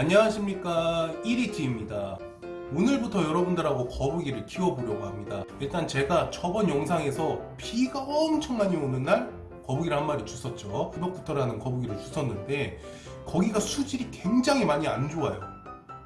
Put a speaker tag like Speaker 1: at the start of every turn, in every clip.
Speaker 1: 안녕하십니까. 1위티입니다. 오늘부터 여러분들하고 거북이를 키워보려고 합니다. 일단 제가 저번 영상에서 비가 엄청 많이 오는 날 거북이를 한 마리 주웠죠. River Cooter라는 거북이를 주웠는데 거기가 수질이 굉장히 많이 안 좋아요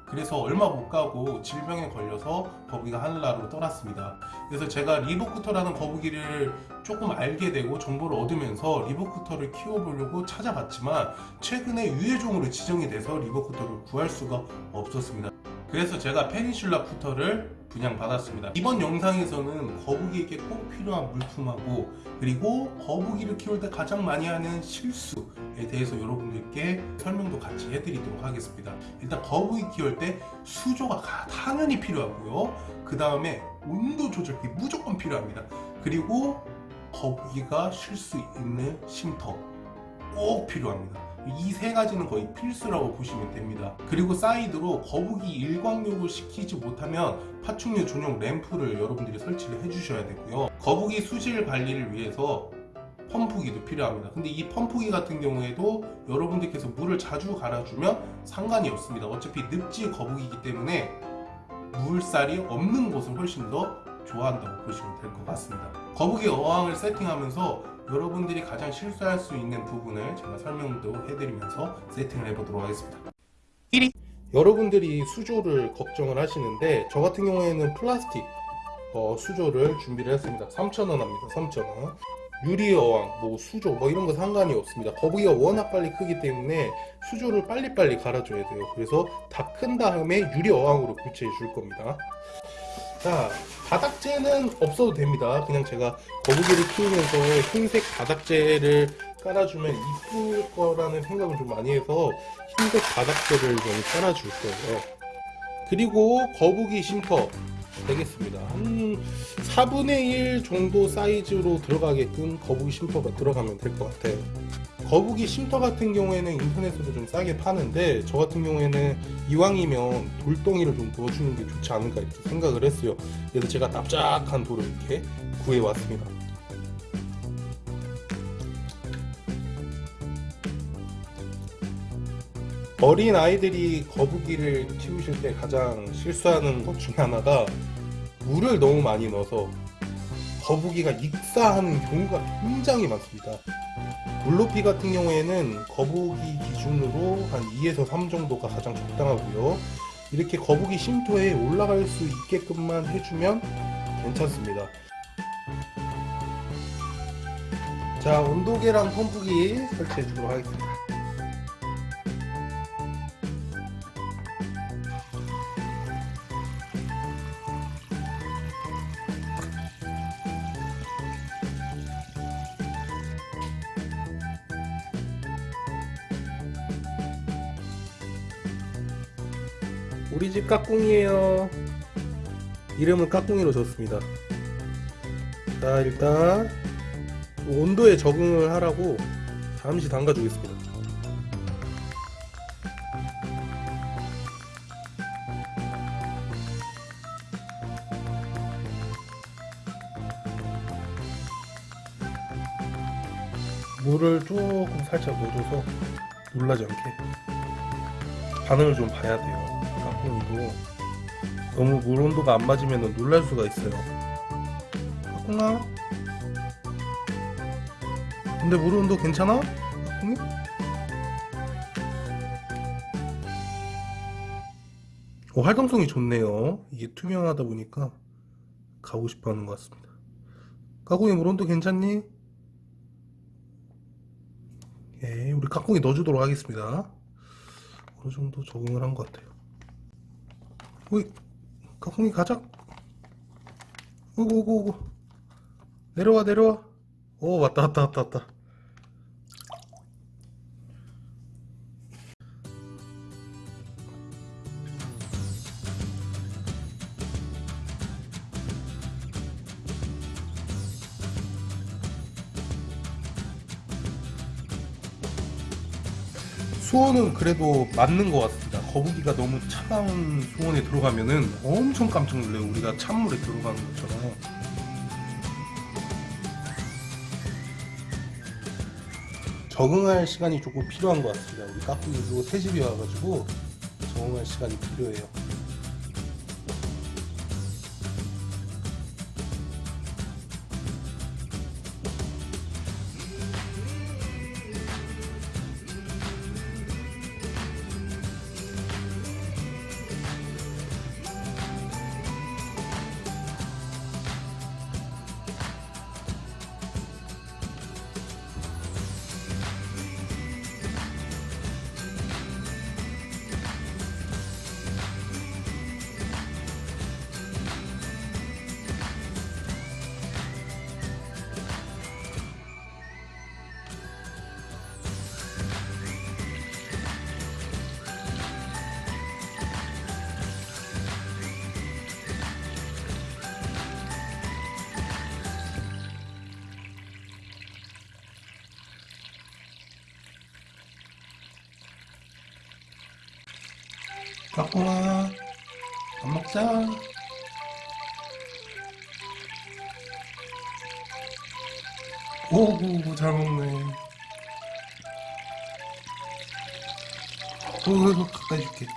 Speaker 1: 그래서 얼마 못 가고 질병에 걸려서 거북이가 하늘나라로 떠났습니다. 그래서 제가 River Cooter라는 거북이를 조금 알게 되고 정보를 얻으면서 River Cooter를 키워보려고 찾아봤지만 최근에 유해종으로 지정이 돼서 리버쿠터를 구할 수가 없었습니다 그래서 제가 페니슐라 쿠터를 분양받았습니다. 이번 영상에서는 거북이에게 꼭 필요한 물품하고 그리고 거북이를 키울 때 가장 많이 하는 실수에 대해서 여러분들께 설명도 같이 해드리도록 하겠습니다. 일단 거북이 키울 때 수조가 당연히 필요하고요. 그 다음에 온도 조절이 무조건 필요합니다. 그리고 거북이가 쉴 수 있는 쉼터 꼭 필요합니다 이 세 가지는 거의 필수라고 보시면 됩니다. 그리고 사이드로 거북이 일광욕을 시키지 못하면 파충류 전용 램프를 여러분들이 설치를 해 주셔야 되고요. 거북이 수질 관리를 위해서 펌프기도 필요합니다. 근데 이 펌프기 같은 경우에도 여러분들께서 물을 자주 갈아주면 상관이 없습니다. 어차피 늪지 거북이기 때문에 물살이 없는 곳을 훨씬 더 좋아한다고 보시면 될 것 같습니다. 거북이 어항을 세팅하면서 여러분들이 가장 실수할 수 있는 부분을 제가 설명도 해드리면서 세팅을 해보도록 하겠습니다. 1위 여러분들이 수조를 걱정을 하시는데 저 같은 경우에는 플라스틱 어, 수조를 준비를 했습니다. 3,000원 합니다. 3,000원. 유리 어항, 뭐 수조 뭐 이런 거 상관이 없습니다. 거북이가 워낙 빨리 크기 때문에 수조를 빨리빨리 갈아줘야 돼요. 그래서 다 큰 다음에 유리 어항으로 교체해 줄 겁니다. 자 바닥재는 없어도 됩니다. 그냥 제가 거북이를 키우면서 흰색 바닥재를 깔아주면 이쁠 거라는 생각을 좀 많이 해서 흰색 바닥재를 좀 깔아줄 거예요. 그리고 거북이 쉼터 되겠습니다. 한 4분의 1 정도 사이즈로 들어가게끔 거북이 쉼터가 들어가면 될 것 같아요. 거북이 쉼터 같은 경우에는 인터넷으로 좀 싸게 파는데 저 같은 경우에는 이왕이면 돌덩이를 좀 부어주는 게 좋지 않을까 이렇게 생각을 했어요. 그래서 제가 납작한 돌을 이렇게 구해왔습니다 어린 아이들이 거북이를 키우실 때 가장 실수하는 것 중에 하나가 물을 너무 많이 넣어서 거북이가 익사하는 경우가 굉장히 많습니다. 물높이 같은 경우에는 거북이 기준으로 한 2에서 3 정도가 가장 적당하고요. 이렇게 거북이 쉼터에 올라갈 수 있게끔만 해주면 괜찮습니다. 자 온도계랑 펌프기 설치해 주도록 하겠습니다 우리 집 까꿍이에요. 이름은 까꿍이로 줬습니다. 자 일단 온도에 적응을 하라고 잠시 담가 주겠습니다. 물을 조금 살짝 넣어줘서 놀라지 않게 반응을 좀 봐야 돼요 이도 너무 물 온도가 안 맞으면 놀랄 수가 있어요 까꿍아 근데 물 온도 괜찮아? 까꿍이? 어, 활동성이 좋네요 이게 투명하다 보니까 가고 싶어 하는 것 같습니다 까꿍이 물 온도 괜찮니? 예, 우리 까꿍이 넣어주도록 하겠습니다 어느 정도 적응을 한 것 같아요 어이 까꿍이 가자. 오고 오고 오고. 내려와 내려와. 오 왔다 왔다 왔다 왔다. 수온은 그래도 맞는 것 같습니다 거북이가 너무 차가운 수온에 들어가면은 엄청 깜짝 놀래요. 우리가 찬물에 들어가는 것처럼. 적응할 시간이 조금 필요한 것 같습니다. 우리 까꾸기도 새집이 와가지고 적응할 시간이 필요해요. 갖고 와. 밥 먹자. 오구 잘 먹네. 오 가까이 줄게.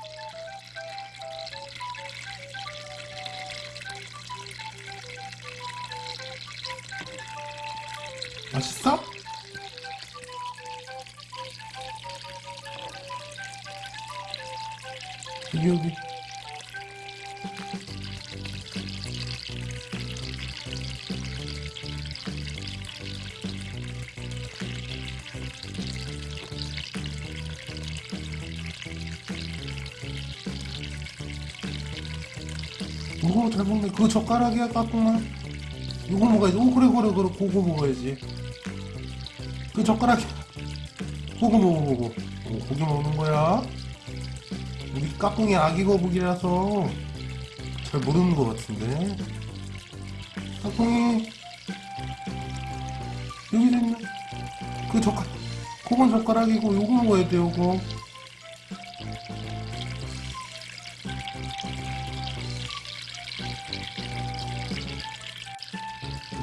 Speaker 1: 맛있어? 여기 여기. 오, 잘 먹네. 그거 젓가락이야, 까꿍만. 이거 먹어야지. 오, 그래, 그래, 그래. 그거 먹어야지. 그 젓가락이야. 그거 먹어. 오, 고기 먹는 거야. 우리 까꿍이 아기 거북이라서 잘 모르는 것 같은데. 까꿍이. 여기 있네. 그 젓가락. 그건 젓가락이고, 요거 먹어야 돼, 요거.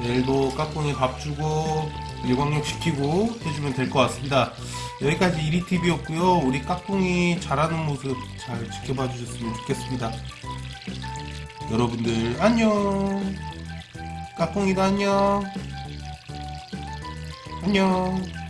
Speaker 1: 내일도 까꿍이 밥 주고 일광욕 시키고 해주면 될 것 같습니다. 여기까지 이리TV였고요. 우리 까꿍이 잘하는 모습 잘 지켜봐 주셨으면 좋겠습니다. 여러분들 안녕. 까꿍이도 안녕. 안녕.